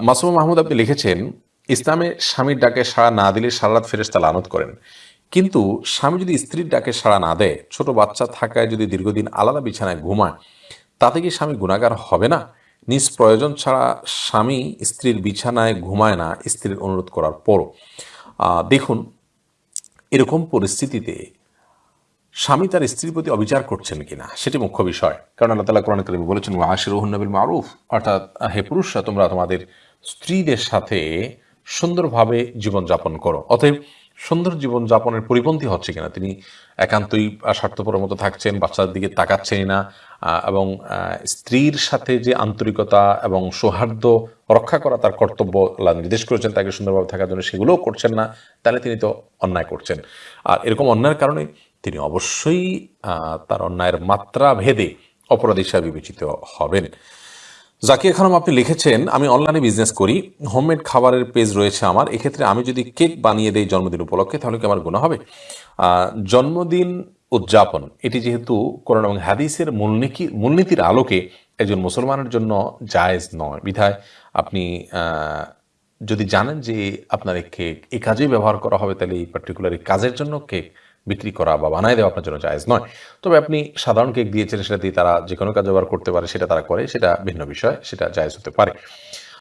মাসুম মাহমুদ আপনি লিখেছেন ইসলামে স্বামীর ডাকে সাড়া না দিলে সারা রাত ফেরেস্তা লানত করেন। কিন্তু স্বামী যদি স্ত্রীর ডাকে সাড়া না দেয় ছোট বাচ্চা থাকায় যদি দীর্ঘদিন আলাদা বিছানায় ঘুমায় তাতে কি স্বামী গুণাগার হবে না? নিজ প্রয়োজন ছাড়া স্বামী স্ত্রীর বিছানায় ঘুমায় না স্ত্রীর অনুরোধ করার আহ, দেখুন এরকম পরিস্থিতিতে স্বামী তার স্ত্রীর প্রতি অবিচার করছেন কিনা সেটি মুখ্য বিষয়। কারণ আল্লাহ তালা কোরআন করিম বলেছেন আশির নবিল মারুফ। অর্থাৎ হে পুরুষরা তোমরা তোমাদের স্ত্রীদের সাথে সুন্দরভাবে জীবনযাপন করো। অতএব সুন্দর জীবনযাপনের পরিপন্থী হচ্ছে কিনা তিনি একান্তই আহ, স্বার্থপরের মতো থাকছেন বাচ্চার দিকে তাকাচ্ছেনই না এবং স্ত্রীর সাথে যে আন্তরিকতা এবং সৌহার্দ্য রক্ষা করা তার কর্তব্য নির্দেশ করেছেন তাকে সুন্দরভাবে থাকার জন্য সেগুলোও করছেন না তাহলে তিনি তো অন্যায় করছেন। আর এরকম অন্যায়ের কারণে তিনি অবশ্যই তার অন্যায়ের মাত্রা ভেদে অপরাধী হিসাবে বিবেচিত হবেন। জাকিয়া খানম আপনি লিখেছেন, আমি অনলাইনে বিজনেস করি হোমমেড খাবারের পেজ রয়েছে আমার, এক্ষেত্রে আমি যদি কেক বানিয়ে দেই জন্মদিন উপলক্ষে, তাহলে কি আমার গুণা হবে? জন্মদিন উদযাপন, এটি যেহেতু কোরআন এবং হাদিসের মূলনীতি, মূলনীতির আলোকে একজন মুসলমানের জন্য জায়েজ নয়। বিধায় আপনি যদি জানেন যে আপনার কেক এই কাজেই ব্যবহার করা হবে, তাহলে এই পার্টিকুলার এই কাজের জন্য কেক বিক্রি করা বা বানায় দেওয়া আপনার জন্য জায়েজ নয়। তবে আপনি সাধারণ কেক দিয়েছেন সেটা দিয়ে তারা যে কোনো কাজ ব্যবহার করতে পারে সেটা তারা করে সেটা ভিন্ন বিষয় সেটা জায়েজ হতে পারে।